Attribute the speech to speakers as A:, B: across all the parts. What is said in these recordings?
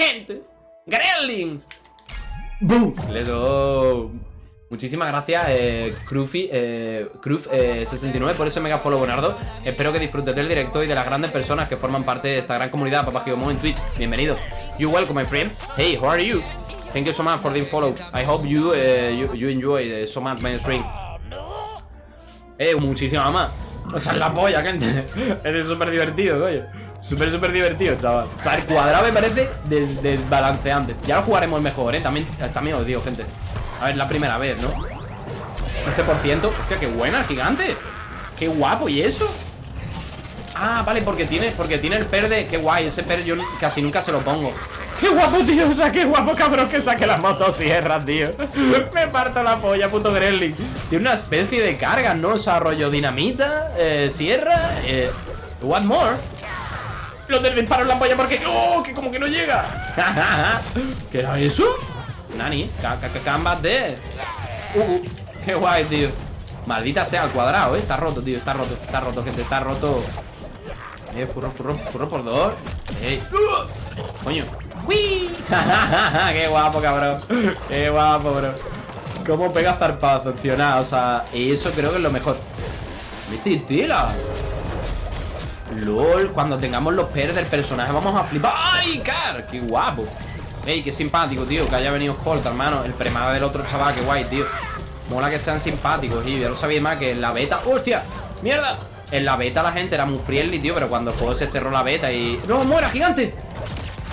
A: Gente. Gremlins. Boom. Let's go. Muchísimas gracias, eh, Crufi, eh, Cruf69 por ese mega follow bonardo. Espero que disfrutes del directo y de las grandes personas que forman parte de esta gran comunidad Papá Gigomo en Twitch. Bienvenido. You welcome, my friend. Hey, how are you? Thank you so much for the follow. I hope you, uh, you, you, enjoy so much my stream. Eh, muchísima más. O sea, la polla, gente. es súper divertido, coño. Súper, súper divertido, chaval. O sea, el cuadrado me parece desbalanceante. Ya lo jugaremos mejor, ¿eh? También, también os digo, gente. A ver, la primera vez, ¿no? 11%. Hostia, qué buena, gigante. Qué guapo, ¿y eso? Ah, vale, porque tiene, porque tiene el perde Qué guay, ese per yo casi nunca se lo pongo Qué guapo, tío, o sea, qué guapo, cabrón Que saque las motosierras, tío Me parto la polla, puto Gremlin Tiene una especie de carga, ¿no? O sea, rollo dinamita, eh, sierra eh, What more? Lo del disparo en la polla porque... ¡Oh! Que como que no llega ¿Qué era eso? Nani, cambas de... Uh, uh, qué guay, tío Maldita sea al cuadrado, ¿eh? Está roto, tío, está roto Está roto, gente, está roto Eh, furro, furro, furro por dos Coño ¡Uy! ¡Qué guapo, cabrón! ¡Qué guapo, bro! Cómo pega zarpazo, tío, o sea eso creo que es lo mejor ¡Mete! LOL, cuando tengamos los pers del personaje vamos a flipar ¡Ay, car! ¡Qué guapo! Ey, qué simpático, tío, que haya venido Colt, hermano El premada del otro chaval, qué guay, tío Mola que sean simpáticos, tío Ya lo sabía más que en la beta ¡Hostia! ¡Mierda! En la beta la gente era muy friendly, tío Pero cuando el juego se cerró la beta y... ¡No, muera, gigante!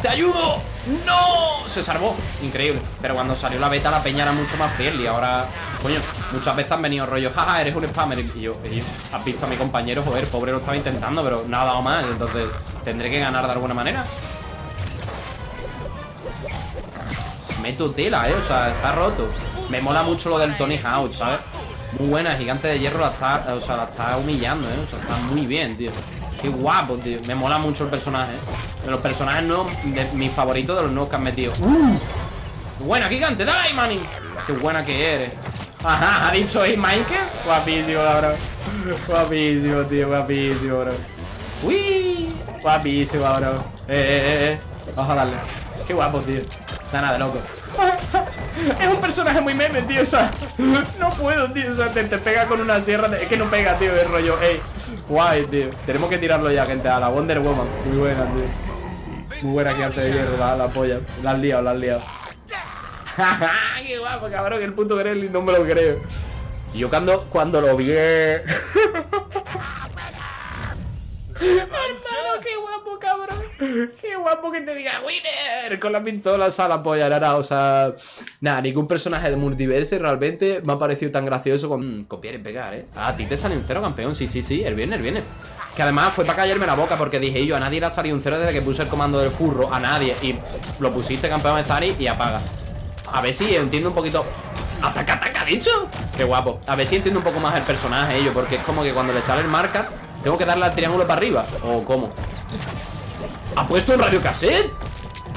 A: ¡Te ayudo! ¡No! Se salvó. Increíble. Pero cuando salió la beta la peña era mucho más friendly. Ahora, coño, muchas veces han venido rollos Jaja, eres un spammer Y yo, has visto a mi compañero, joder, pobre lo estaba intentando Pero nada dado más. Entonces, tendré que ganar de alguna manera Meto tela, eh, o sea, está roto. Me mola mucho lo del Tony Hawk, ¿sabes? Muy buena, gigante de hierro la está, o sea, la está humillando, eh O sea, está muy bien, tío Qué guapo, tío. Me mola mucho el personaje. De los personajes nuevos, de mis favoritos de los nuevos que han metido. ¡Uh! Buena, gigante, dale ahí, manín Qué buena que eres. Ajá, ha dicho ahí Michael Guapísimo, bro. Guapísimo, tío, guapísimo, bro. Uy. Guapísimo, bro. Eh, eh, eh Vamos a darle. Qué guapo, tío. Está nada de loco Es un personaje muy meme, tío, o sea No puedo, tío, o sea, te, pega con una sierra Es que no pega, tío, el rollo, ey Guay, tío, tenemos que tirarlo ya, gente A la Wonder Woman, muy buena, tío. Muy buena arte de hierro, la, la polla. La has liado, la has liado. Qué guapo, cabrón, el puto Gremlin, no me lo creo. Yo cuando, cuando lo vi Qué guapo que te diga winner con la pistola a la polla, nada, o sea, nada, ningún personaje de multiverse realmente me ha parecido tan gracioso con copiar y pegar, ¿eh? a ti te sale un cero, campeón, sí, sí, sí, el viernes, el viernes. Que además fue para callarme la boca porque dije yo, a nadie le ha salido un cero desde que puse el comando del furro, a nadie, y lo pusiste campeón Stari y apaga. A ver si entiendo un poquito ¡Ataca, ataca, dicho! ¡Qué guapo! A ver si entiendo un poco más el personaje, ello Porque es como que cuando le sale el marca ¿Tengo que darle al triángulo para arriba? ¿O cómo? ¿Ha puesto un radio cassette?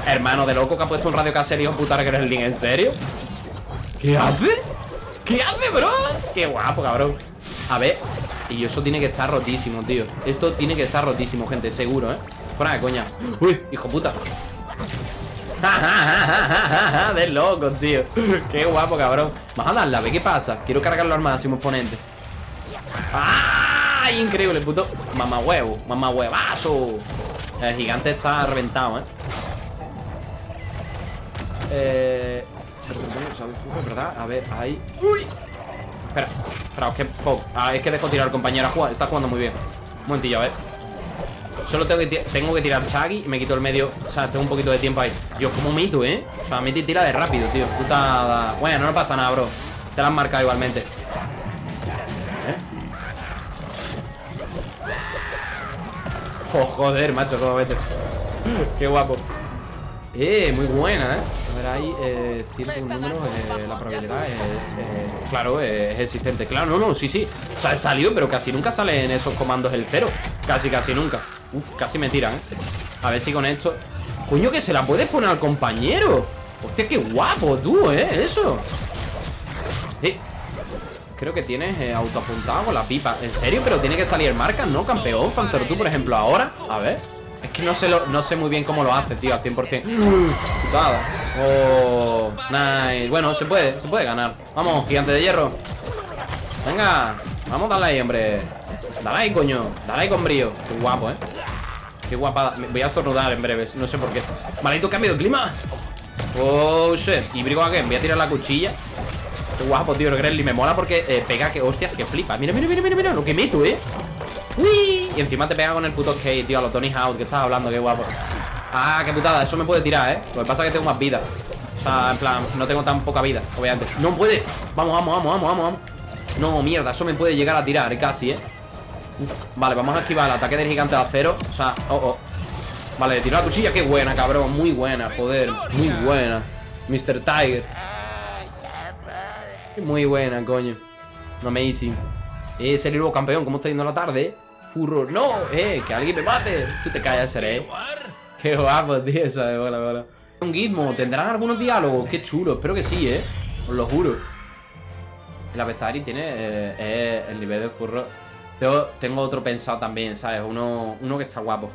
A: Hermano de loco que ha puesto un radio cassette Hijo puta que eres el link, ¿en serio? ¿Qué hace? ¿Qué hace, bro? Qué guapo, cabrón A ver Y eso tiene que estar rotísimo, tío Esto tiene que estar rotísimo, gente, seguro, ¿eh? Fuera de coña Uy, hijo puta de loco, tío Qué guapo, cabrón Vamos a darle, a ver qué pasa Quiero cargarlo al máximo exponente ¡Ah! ¡Ay, increíble, puto! Mamá huevo, mamá huevazo. El gigante está reventado, ¿eh? Eh... ¿verdad? A ver, ahí... ¡Uy! Espera, espera, es que... Ah, es que dejo tirar al compañero a jugar. Está jugando muy bien. Un momentillo, a ver. Solo tengo que, tengo que tirar Chaggy y me quito el medio. O sea, tengo un poquito de tiempo ahí. Dios, como mito, ¿eh? O sea, y tira de rápido, tío. Puta. Bueno, no pasa nada, bro. Te la han marcado igualmente. Oh, joder, macho, cómo vete. Qué guapo. Eh, muy buena, ¿eh? A ver, hay eh, ciertos números, eh, la probabilidad es, eh, claro, es existente. Claro, no, no, sí, sí. O sea, salido, pero casi nunca sale en esos comandos el cero. Casi, casi nunca. Uf, casi me tiran, ¿eh? A ver si con esto... Coño, que se la puedes poner al compañero. Hostia, qué guapo, tú, ¿eh? Eso. Eh, Creo que tienes eh, autoapuntado con la pipa. ¿En serio? Pero tiene que salir marca, ¿no? Campeón, Panther tú, por ejemplo, ahora. A ver. Es que no sé, no sé muy bien cómo lo hace, tío, al 100% Putada. Oh, nice. Bueno, se puede, se puede ganar. Vamos, gigante de hierro. Venga, vamos, dale ahí, hombre. Dale ahí, coño, dale ahí con brío. Qué guapo, eh. Qué guapada. Voy a estornudar en breves, no sé por qué. Maldito cambio de clima Oh, shit. Y brigo again, voy a tirar la cuchilla Guapo, tío, el Gremlin Me mola porque eh, pega que, hostias, que flipa. Mira, mira, mira, mira, mira Lo que meto, eh. Uy, y encima te pega con el puto skate, tío A los Tony Hawk que estás hablando, qué guapo. Ah, qué putada, eso me puede tirar, eh. Lo que pasa es que tengo más vida. O sea, en plan, no tengo tan poca vida, obviamente. No puede, vamos, vamos, vamos, vamos, vamos No, mierda, eso me puede llegar a tirar, casi, eh. Vale, vamos a esquivar el ataque del gigante de acero O sea, oh, oh. Vale, le tiro la cuchilla, qué buena, cabrón Muy buena, joder, muy buena. Mr. Tiger Muy buena, coño. Amazing. Eh, el nuevo campeón, ¿cómo está yendo la tarde? Furor, no, eh, que alguien me mate. Tú te callas, seré Qué guapo, tío, esa de bola, bola. Un gizmo, ¿tendrán algunos diálogos? Qué chulo, espero que sí, eh. Os lo juro. La Bezari tiene eh, eh, el nivel de furro. Tengo, tengo otro pensado también, ¿sabes? Uno, uno que está guapo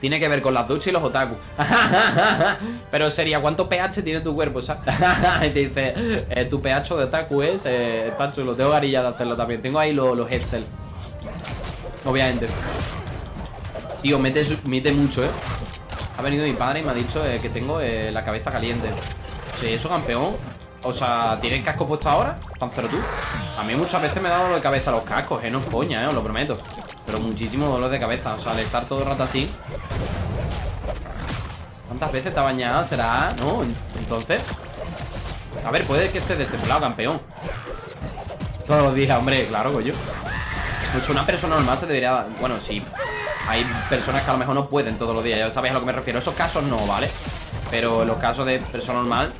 A: tiene que ver con las duchas y los otaku. Pero sería ¿Cuánto pH tiene tu cuerpo? y te dice eh, Tu pH de otaku es eh, Está chulo. Tengo varilla de hacerlo también. Tengo ahí los, los Obviamente. Tío, mete, mete mucho, eh. Ha venido mi padre y me ha dicho eh, que tengo eh, la cabeza caliente. Sí, eso campeón. O sea, ¿tienes casco puesto ahora? Pancero tú. A mí muchas veces me dado dolor de cabeza los cascos, eh No es coña, eh, os lo prometo Pero muchísimo dolor de cabeza O sea, al estar todo el rato así ¿Cuántas veces te ha bañado? ¿Será? ¿No? Entonces A ver, puede que esté destemplado, campeón Todos los días, hombre, claro, coño Pues una persona normal se debería... Bueno, sí Hay personas que a lo mejor no pueden todos los días Ya sabéis a lo que me refiero Esos casos no, ¿vale? Pero los casos de persona normal,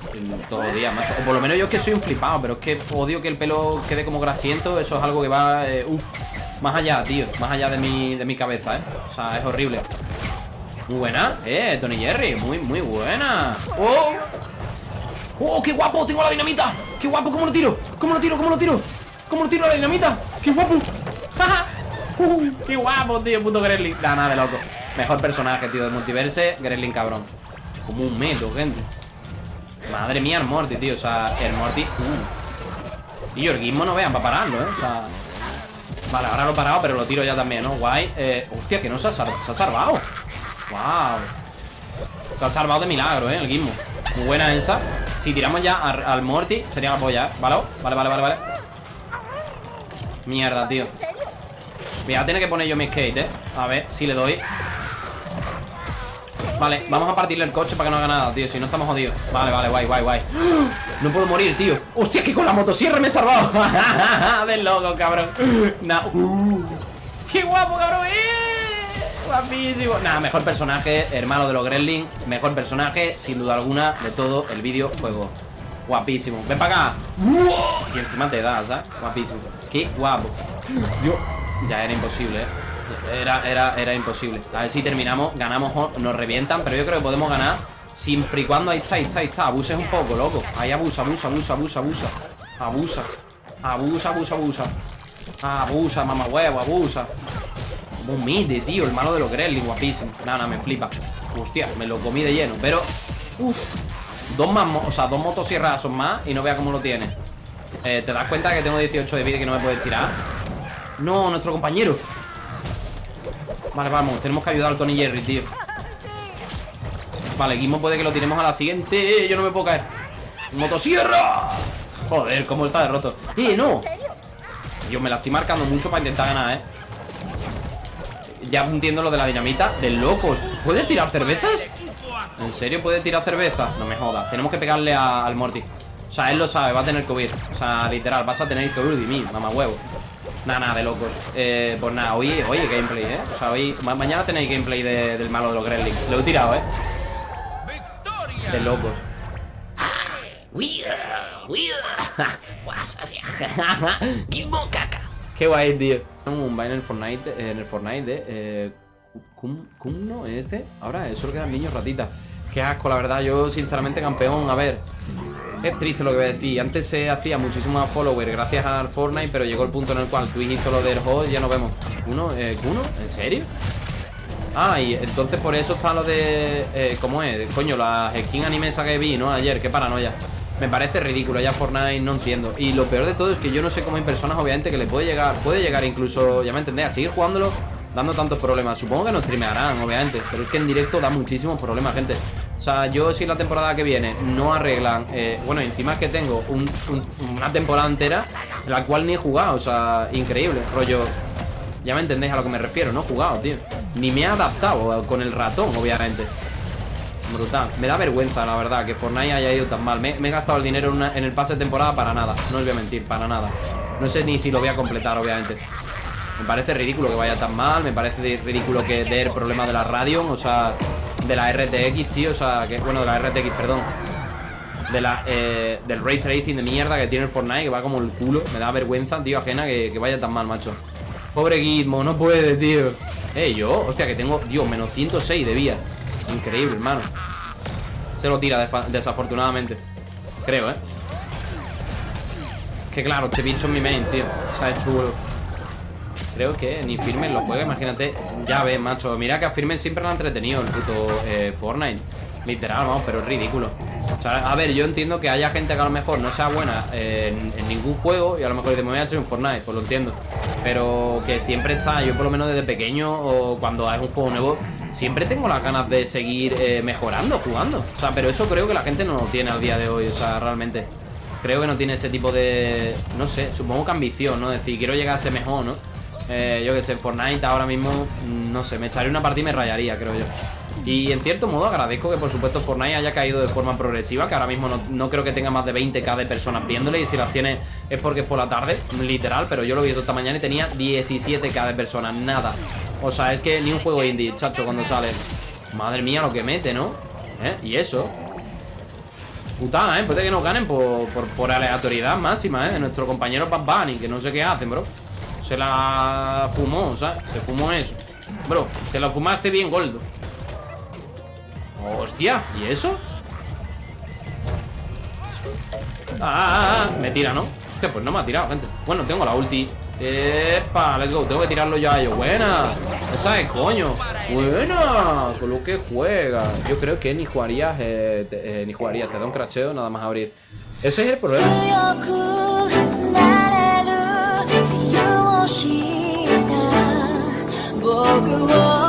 A: todos los días, macho. O por lo menos yo es que soy un flipado, pero es que odio que el pelo quede como grasiento. Eso es algo que va, eh, uff, más allá, tío. Más allá de mi, de mi cabeza, ¿eh? O sea, es horrible. Muy buena, eh, Tony Jerry. Muy, muy buena. ¡Oh! ¡Oh, qué guapo! ¡Tengo la dinamita! ¡Qué guapo! ¿Cómo lo tiro? ¿Cómo lo tiro? ¿Cómo lo tiro? ¿Cómo lo tiro a la dinamita? ¡Qué guapo! Uh, ¡Qué guapo, tío! Puto Gremlin. Da nada de loco. Mejor personaje, tío, de multiverse. Gremlin, cabrón. Como un metro, gente Madre mía, el Morty, tío O sea, el Morty uh. Y el Gizmo no vean para pararlo, ¿eh? O sea Vale, ahora lo he parado, pero lo tiro ya también, ¿no? Guay eh, Hostia, que no se ha, se ha salvado Wow Se ha salvado de milagro, ¿eh? El Gizmo Muy buena esa Si tiramos ya al, Morty Sería la polla, ¿eh? ¿Vale? Vale, vale, vale, vale Mierda, tío Voy a tener que poner yo mi skate, ¿eh? A ver si le doy Vale, vamos a partirle el coche para que no haga nada, tío Si no estamos jodidos. Vale, vale, guay, guay, guay. No puedo morir, tío. Hostia, que con la motosierra me he salvado. Del loco, cabrón. Nah. Qué guapo, cabrón ¡Eh! Guapísimo. Nada, mejor personaje, hermano de los Gremlins. Mejor personaje, sin duda alguna De todo el videojuego. Guapísimo. Ven para acá. Y encima te da, ¿sabes? Guapísimo. Qué guapo. Yo Ya era imposible, eh era, era, era imposible. A ver si terminamos, ganamos, nos revientan Pero yo creo que podemos ganar Siempre y cuando, ahí está, ahí está, ahí está. Abuses un poco, loco. Ahí abusa, abusa, abusa, abusa, abusa. Abusa, abusa, abusa, abusa. Abusa, mamá huevo, abusa. Un mide, tío, el malo de los Gremlins Guapísimo, nada, nada, me flipa. Hostia, me lo comí de lleno, pero Uf, dos más, o sea, dos motosierras son más Y no vea cómo lo tiene. Eh, ¿Te das cuenta que tengo 18 de vida y que no me puedes tirar? No, nuestro compañero Vale, vamos, tenemos que ayudar al Tony Jerry, tío Vale, Gizmo puede que lo tiremos a la siguiente Yo no me puedo caer ¡Motosierra! Joder, cómo está derroto ¡Eh, no! Yo me la estoy marcando mucho para intentar ganar, ¿eh? Ya entiendo lo de la dinamita De locos ¿Puede tirar cervezas? ¿En serio puede tirar cerveza? No me jodas Tenemos que pegarle al Morty O sea, él lo sabe, va a tener que O sea, literal, vas a tener que huir de mí, mamá huevo Nada, nada, de locos eh, Pues nada, hoy, hoy gameplay, ¿eh? O sea, hoy, mañana tenéis gameplay del malo de los Gremlins Lo he tirado, ¿eh? De locos Qué guay, tío Un baile en el Fortnite, en el Fortnite eh, ¿Cum, no? ¿Este? Ahora solo quedan niños ratitas Qué asco, la verdad, yo sinceramente campeón A ver, es triste lo que voy a decir. Antes se hacía muchísimo más followers gracias al Fortnite, pero llegó el punto en el cual Twitch hizo lo del host y ya nos vemos. ¿Uno? Eh, ¿Uno? ¿En serio? Ah, y entonces por eso está lo de... Eh, ¿Cómo es? Coño, las skin animesa que vi, ¿no? Ayer, qué paranoia Me parece ridículo, ya Fortnite no entiendo Y lo peor de todo es que yo no sé cómo hay personas, obviamente, que le puede llegar Puede llegar incluso, ya me entendés, a seguir jugándolo Dando tantos problemas Supongo que no streamearán, obviamente Pero es que en directo da muchísimos problemas, gente O sea, yo si la temporada que viene no arreglan eh, Bueno, encima es que tengo una temporada entera En la cual ni he jugado, o sea, increíble Rollo, ya me entendéis a lo que me refiero, no he jugado, tío. Ni me he adaptado con el ratón, obviamente. Brutal, me da vergüenza, la verdad Que Fortnite haya ido tan mal. Me, he gastado el dinero en, el pase de temporada para nada No os voy a mentir, para nada. No sé ni si lo voy a completar, obviamente. Me parece ridículo que vaya tan mal Me parece ridículo que dé el problema de la radio O sea, de la RTX, tío O sea, que, bueno, de la RTX, perdón. De la, eh, del ray tracing de mierda que tiene el Fortnite, que va como el culo. Me da vergüenza, tío, ajena que, que vaya tan mal, macho. Pobre Gizmo, no puede, tío. Eh, yo, hostia, que tengo, Dios, menos 106 de vía Increíble, hermano. Se lo tira desafortunadamente. Creo, eh Que claro, este bicho es mi main, tío. O sea, es chulo Creo que ni Firmen lo juega, imagínate Ya ves, macho, mira que a Firmen siempre lo ha entretenido El puto eh, Fortnite Literal, vamos, pero es ridículo o sea, a ver, yo entiendo que haya gente que a lo mejor no sea buena en, ningún juego Y a lo mejor dice, me voy a hacer un Fortnite, pues lo entiendo Pero que siempre está, yo por lo menos desde pequeño O cuando es un juego nuevo Siempre tengo las ganas de seguir eh, mejorando, jugando O sea, pero eso creo que la gente no lo tiene al día de hoy O sea, realmente Creo que no tiene ese tipo de... No sé, supongo que ambición, ¿no? Decir, quiero llegar a ser mejor, ¿no? Eh, yo que sé, Fortnite ahora mismo, no sé, me echaré una partida y me rayaría, creo yo y en cierto modo agradezco que por supuesto Fortnite haya caído de forma progresiva Que ahora mismo no, creo que tenga más de 20k de personas viéndole Y si las tiene es porque es por la tarde, literal Pero yo lo vi esta mañana y tenía 17k de personas, nada O sea, es que ni un juego indie, chacho, cuando sale Madre mía lo que mete, ¿no? ¿Eh? Y eso Putada, ¿eh? Puede que nos ganen por, por, aleatoriedad máxima, ¿eh? Nuestro compañero Bad Bunny Que no sé qué hacen, bro Se la fumó, ¿sabes? Se fumó eso. Bro, te lo fumaste bien, Goldo Hostia, ¿y eso? Ah, me tira, ¿no? Hostia, pues no me ha tirado, gente. Bueno, tengo la ulti. ¡Epa! Let's go, tengo que tirarlo ya yo Buena, esa es coño. Buena, con lo que juega. Yo creo que ni jugarías eh, eh, Ni jugarías, te da un cracheo nada más abrir. Ese es el problema walk away.